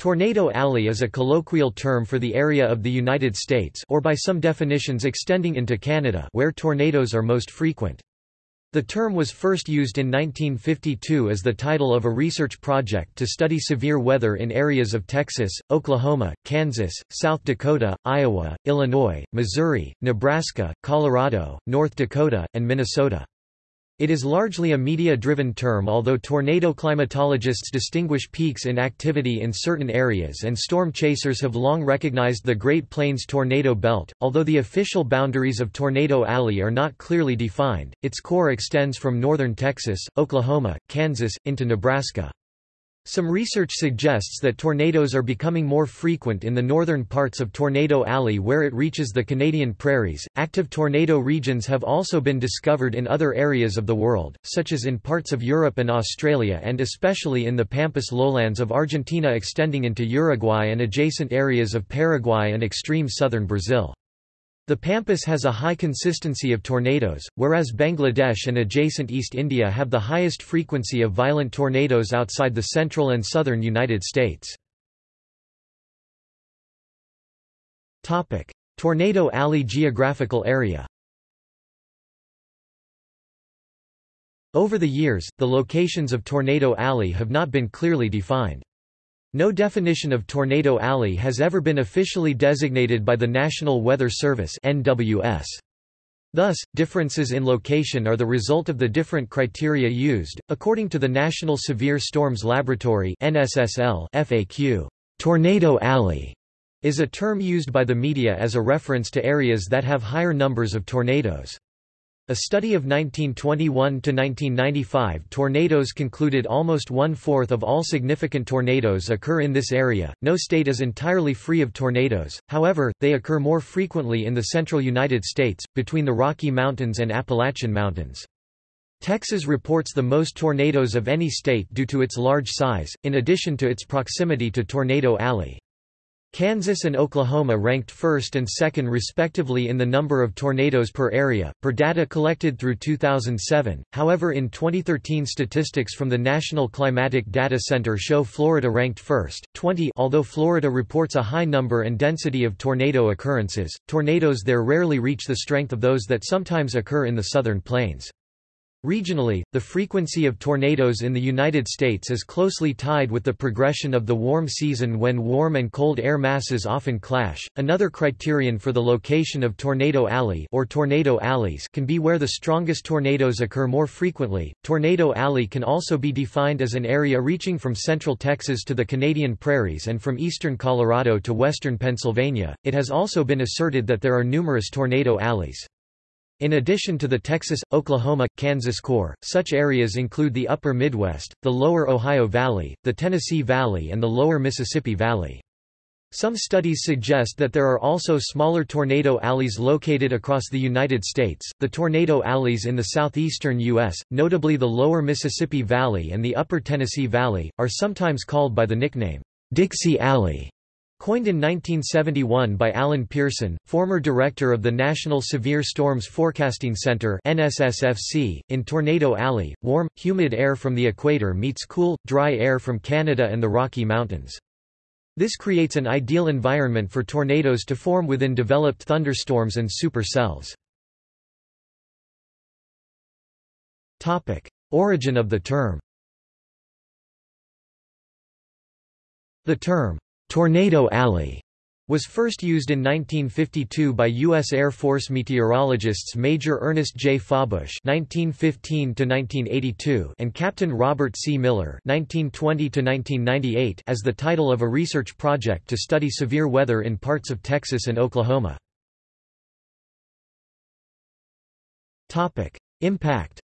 Tornado Alley is a colloquial term for the area of the United States or by some definitions extending into Canada where tornadoes are most frequent. The term was first used in 1952 as the title of a research project to study severe weather in areas of Texas, Oklahoma, Kansas, South Dakota, Iowa, Illinois, Missouri, Nebraska, Colorado, North Dakota, and Minnesota. It is largely a media-driven term although tornado climatologists distinguish peaks in activity in certain areas and storm chasers have long recognized the Great Plains tornado belt. Although the official boundaries of Tornado Alley are not clearly defined, its core extends from northern Texas, Oklahoma, Kansas, into Nebraska. Some research suggests that tornadoes are becoming more frequent in the northern parts of Tornado Alley where it reaches the Canadian prairies. Active tornado regions have also been discovered in other areas of the world, such as in parts of Europe and Australia and especially in the Pampas lowlands of Argentina extending into Uruguay and adjacent areas of Paraguay and extreme southern Brazil. The Pampas has a high consistency of tornadoes, whereas Bangladesh and adjacent East India have the highest frequency of violent tornadoes outside the central and southern United States. Tornado Alley geographical area Over the years, the locations of Tornado Alley have not been clearly defined. No definition of Tornado Alley has ever been officially designated by the National Weather Service NWS. Thus, differences in location are the result of the different criteria used. According to the National Severe Storms Laboratory (NSSL) FAQ, Tornado Alley is a term used by the media as a reference to areas that have higher numbers of tornadoes. A study of 1921–1995 tornadoes concluded almost one-fourth of all significant tornadoes occur in this area. No state is entirely free of tornadoes, however, they occur more frequently in the central United States, between the Rocky Mountains and Appalachian Mountains. Texas reports the most tornadoes of any state due to its large size, in addition to its proximity to Tornado Alley. Kansas and Oklahoma ranked first and second respectively in the number of tornadoes per area, per data collected through 2007. However, in 2013 statistics from the National Climatic Data Center show Florida ranked first, 20 although Florida reports a high number and density of tornado occurrences, tornadoes there rarely reach the strength of those that sometimes occur in the southern plains. Regionally, the frequency of tornadoes in the United States is closely tied with the progression of the warm season when warm and cold air masses often clash. Another criterion for the location of tornado alley or tornado alleys can be where the strongest tornadoes occur more frequently. Tornado alley can also be defined as an area reaching from central Texas to the Canadian prairies and from eastern Colorado to western Pennsylvania. It has also been asserted that there are numerous tornado alleys. In addition to the Texas, Oklahoma, Kansas core, such areas include the upper Midwest, the lower Ohio Valley, the Tennessee Valley and the lower Mississippi Valley. Some studies suggest that there are also smaller tornado alleys located across the United States. The tornado alleys in the southeastern U.S., notably the lower Mississippi Valley and the upper Tennessee Valley, are sometimes called by the nickname, Dixie Alley. Coined in 1971 by Allen Pearson, former director of the National Severe Storms Forecasting Center NSSFC, in Tornado Alley, warm, humid air from the equator meets cool, dry air from Canada and the Rocky Mountains. This creates an ideal environment for tornadoes to form within developed thunderstorms and supercells. Origin of the term The term Tornado Alley was first used in 1952 by U.S. Air Force meteorologists Major Ernest J. Fawbush (1915–1982) and Captain Robert C. Miller (1920–1998) as the title of a research project to study severe weather in parts of Texas and Oklahoma. Topic: Impact.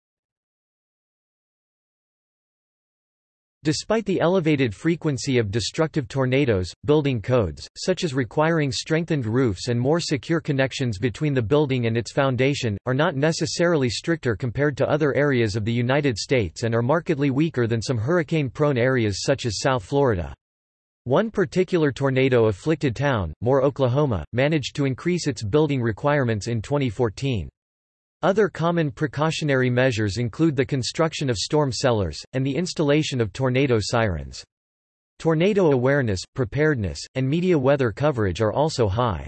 Despite the elevated frequency of destructive tornadoes, building codes, such as requiring strengthened roofs and more secure connections between the building and its foundation, are not necessarily stricter compared to other areas of the United States and are markedly weaker than some hurricane-prone areas such as South Florida. One particular tornado-afflicted town, Moore, Oklahoma, managed to increase its building requirements in 2014. Other common precautionary measures include the construction of storm cellars, and the installation of tornado sirens. Tornado awareness, preparedness, and media weather coverage are also high.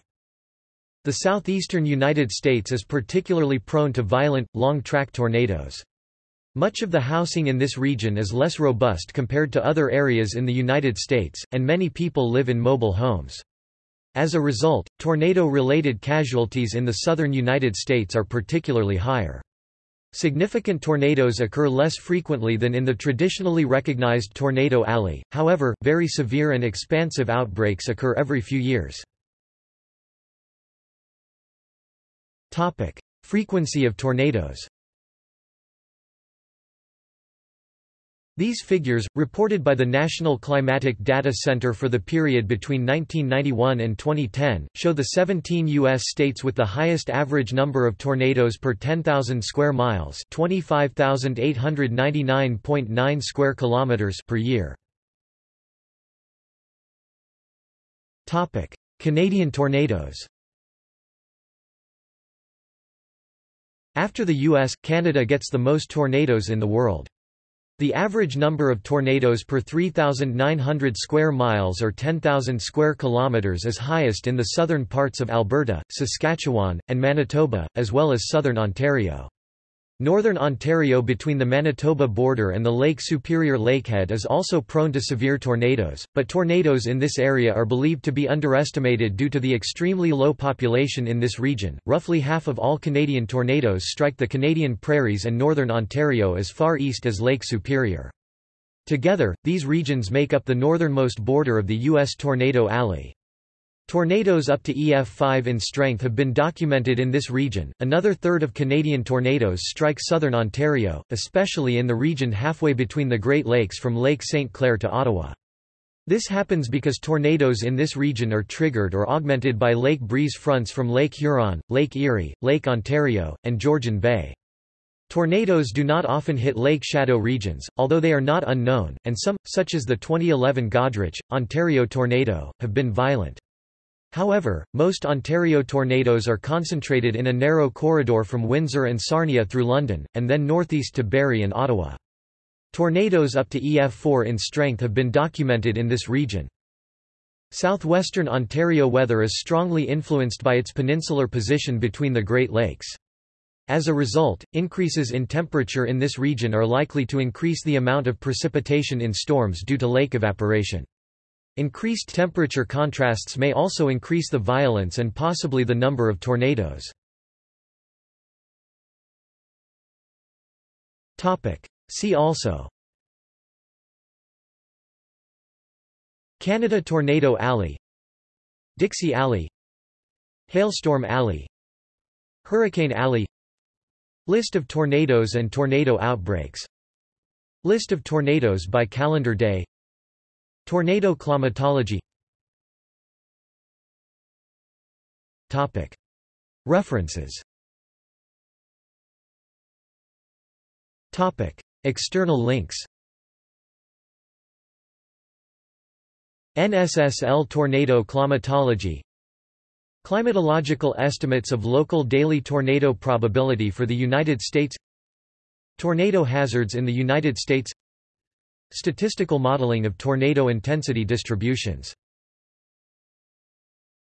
The southeastern United States is particularly prone to violent, long-track tornadoes. Much of the housing in this region is less robust compared to other areas in the United States, and many people live in mobile homes. As a result, tornado-related casualties in the southern United States are particularly higher. Significant tornadoes occur less frequently than in the traditionally recognized Tornado Alley, however, very severe and expansive outbreaks occur every few years. Frequency of tornadoes. These figures, reported by the National Climatic Data Center for the period between 1991 and 2010, show the 17 U.S. states with the highest average number of tornadoes per 10,000 square miles 25,899.9 square kilometers per year. Canadian tornadoes After the U.S., Canada gets the most tornadoes in the world. The average number of tornadoes per 3,900 square miles or 10,000 square kilometers is highest in the southern parts of Alberta, Saskatchewan, and Manitoba, as well as southern Ontario. Northern Ontario between the Manitoba border and the Lake Superior Lakehead is also prone to severe tornadoes, but tornadoes in this area are believed to be underestimated due to the extremely low population in this region. Roughly half of all Canadian tornadoes strike the Canadian prairies and northern Ontario as far east as Lake Superior. Together, these regions make up the northernmost border of the U.S. Tornado Alley. Tornadoes up to EF5 in strength have been documented in this region. Another third of Canadian tornadoes strike southern Ontario, especially in the region halfway between the Great Lakes from Lake St. Clair to Ottawa. This happens because tornadoes in this region are triggered or augmented by lake breeze fronts from Lake Huron, Lake Erie, Lake Ontario, and Georgian Bay. Tornadoes do not often hit lake shadow regions, although they are not unknown, and some, such as the 2011 Goderich, Ontario tornado, have been violent. However, most Ontario tornadoes are concentrated in a narrow corridor from Windsor and Sarnia through London, and then northeast to Barrie and Ottawa. Tornadoes up to EF4 in strength have been documented in this region. Southwestern Ontario weather is strongly influenced by its peninsular position between the Great Lakes. As a result, increases in temperature in this region are likely to increase the amount of precipitation in storms due to lake evaporation. Increased temperature contrasts may also increase the violence and possibly the number of tornadoes. See also. Canada Tornado Alley. Dixie Alley. Hailstorm Alley. Hurricane Alley. List of tornadoes and tornado outbreaks. List of tornadoes by calendar day Tornado climatology. References. External links. NSSL Tornado Climatology. Climatological estimates of local daily tornado probability for the United States. Tornado hazards in the United States Statistical modeling of tornado intensity distributions